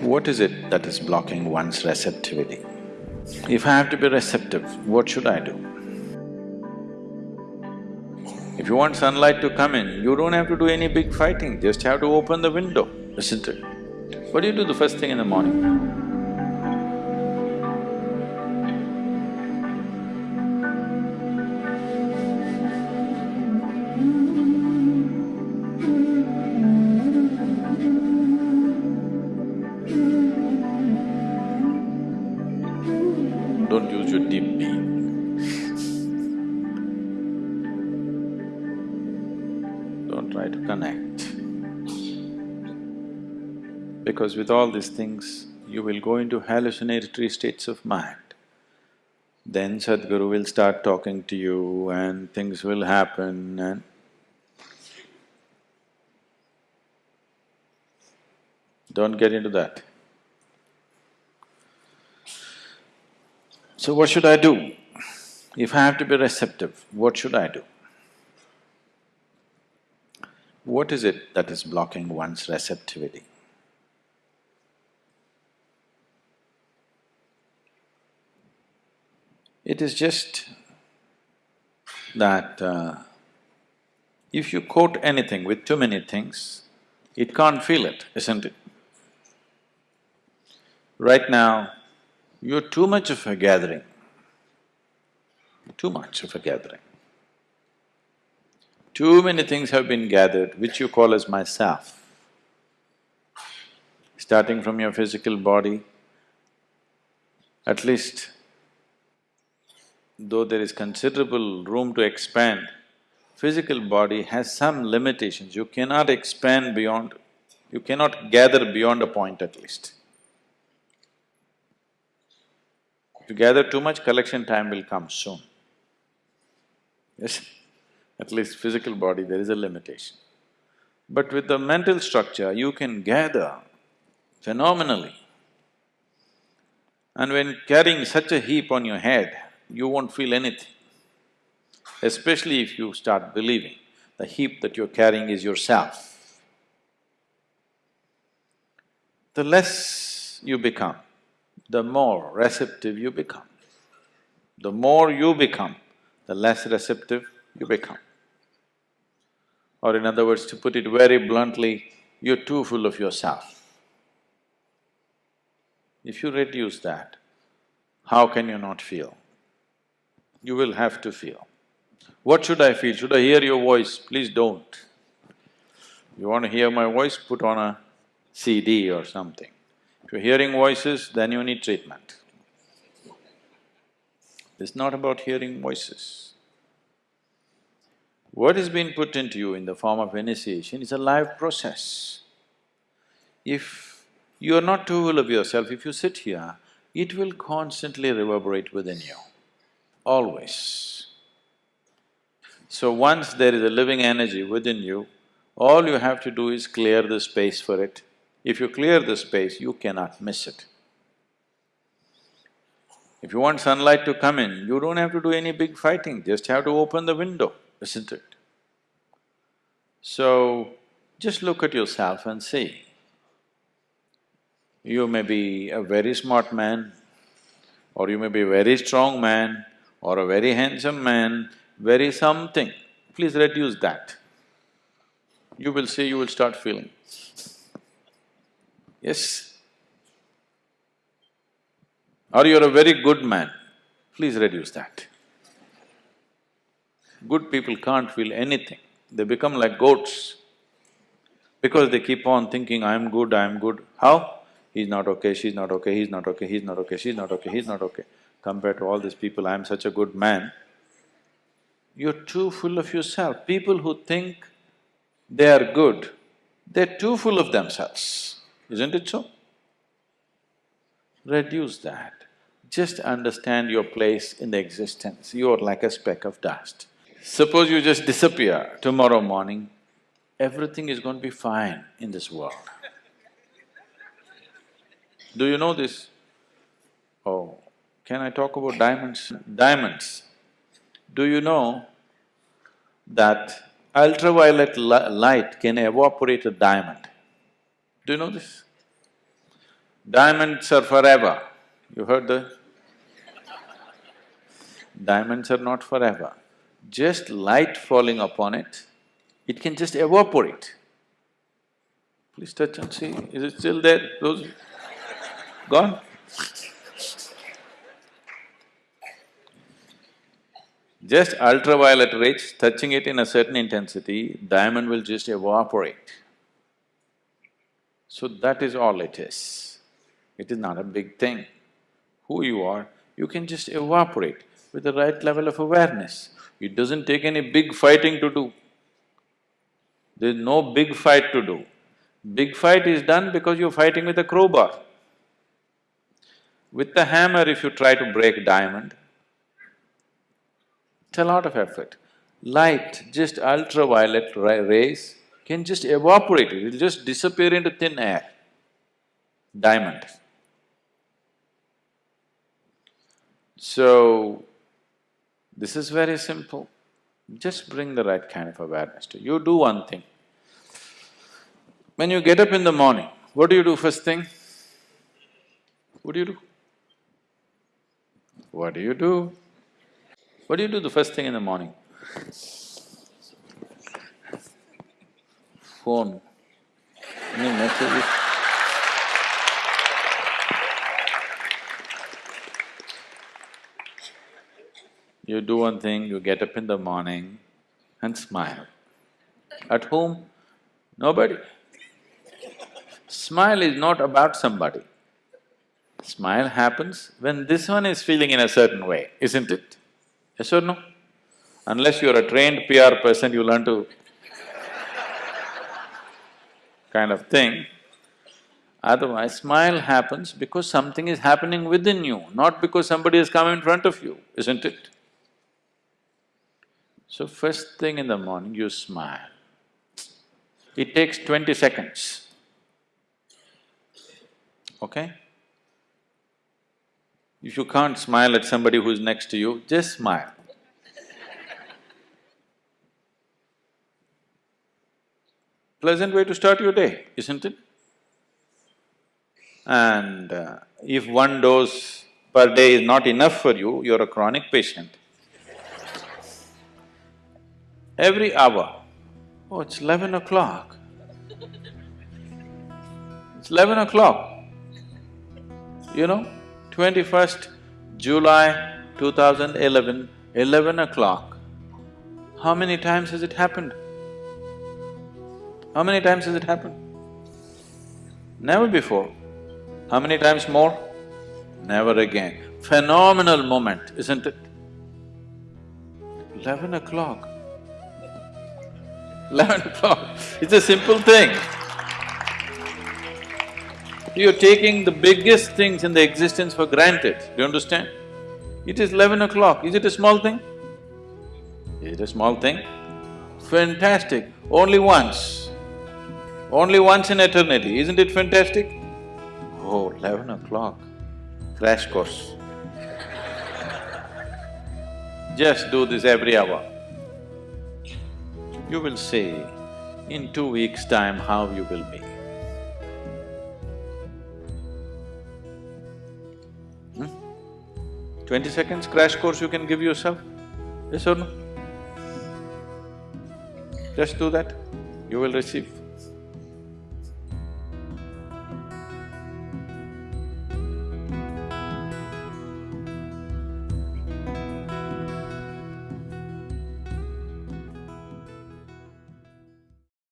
What is it that is blocking one's receptivity? If I have to be receptive, what should I do? If you want sunlight to come in, you don't have to do any big fighting, just have to open the window, isn't it? What do you do the first thing in the morning? Your deep being. Don't try to connect. Because with all these things, you will go into hallucinatory states of mind. Then Sadhguru will start talking to you and things will happen and don't get into that. So what should I do? If I have to be receptive, what should I do? What is it that is blocking one's receptivity? It is just that uh, if you quote anything with too many things, it can't feel it, isn't it? Right now, you're too much of a gathering, too much of a gathering. Too many things have been gathered which you call as myself. Starting from your physical body, at least though there is considerable room to expand, physical body has some limitations. You cannot expand beyond… you cannot gather beyond a point at least. If you gather too much, collection time will come soon. Yes, at least physical body, there is a limitation. But with the mental structure, you can gather phenomenally. And when carrying such a heap on your head, you won't feel anything. Especially if you start believing the heap that you're carrying is yourself. The less you become, the more receptive you become. The more you become, the less receptive you become. Or in other words, to put it very bluntly, you're too full of yourself. If you reduce that, how can you not feel? You will have to feel. What should I feel? Should I hear your voice? Please don't. You want to hear my voice, put on a CD or something. You're hearing voices, then you need treatment. It's not about hearing voices. What is being put into you in the form of initiation is a live process. If you are not too full of yourself, if you sit here, it will constantly reverberate within you, always. So once there is a living energy within you, all you have to do is clear the space for it if you clear the space, you cannot miss it. If you want sunlight to come in, you don't have to do any big fighting, just have to open the window, isn't it? So, just look at yourself and see. You may be a very smart man, or you may be a very strong man, or a very handsome man, very something. Please reduce that. You will see, you will start feeling. Yes? Or you're a very good man, please reduce that. Good people can't feel anything, they become like goats. Because they keep on thinking, I'm good, I'm good. How? He's not okay, she's not okay, he's not okay, he's not okay, she's not okay, he's not okay. Compared to all these people, I'm such a good man. You're too full of yourself. People who think they are good, they're too full of themselves isn't it so? Reduce that. Just understand your place in the existence, you are like a speck of dust. Suppose you just disappear tomorrow morning, everything is going to be fine in this world. Do you know this? Oh, can I talk about diamonds? Diamonds. Do you know that ultraviolet li light can evaporate a diamond? Do you know this? Diamonds are forever. You heard that? Diamonds are not forever. Just light falling upon it, it can just evaporate. Please touch and see, is it still there? Those… gone? Just ultraviolet rays, touching it in a certain intensity, diamond will just evaporate. So that is all it is. It is not a big thing. Who you are, you can just evaporate with the right level of awareness. It doesn't take any big fighting to do. There's no big fight to do. Big fight is done because you're fighting with a crowbar. With the hammer, if you try to break diamond, it's a lot of effort. Light, just ultraviolet rays can just evaporate it, it'll just disappear into thin air. Diamond. So, this is very simple. Just bring the right kind of awareness to you. do one thing. When you get up in the morning, what do you do first thing? What do you do? What do you do? What do you do the first thing in the morning? Phone. Any messages? You do one thing, you get up in the morning and smile. At whom? Nobody. Smile is not about somebody. Smile happens when this one is feeling in a certain way, isn't it? Yes or no? Unless you're a trained PR person, you learn to kind of thing. Otherwise, smile happens because something is happening within you, not because somebody has come in front of you, isn't it? So first thing in the morning, you smile. It takes twenty seconds, okay? If you can't smile at somebody who's next to you, just smile. Pleasant way to start your day, isn't it? And uh, if one dose per day is not enough for you, you're a chronic patient. Every hour, oh, it's eleven o'clock. It's eleven o'clock. You know, twenty-first July 2011, 11 o'clock. How many times has it happened? How many times has it happened? Never before. How many times more? Never again. Phenomenal moment, isn't it? Eleven o'clock. Eleven o'clock, it's a simple thing. You're taking the biggest things in the existence for granted, do you understand? It is eleven o'clock, is it a small thing? Is it a small thing? Fantastic, only once. Only once in eternity, isn't it fantastic? Oh, eleven o'clock, crash course. Just do this every hour. You will see in two weeks' time how you will be. Hmm? Twenty seconds crash course you can give yourself, yes or no? Just do that, you will receive.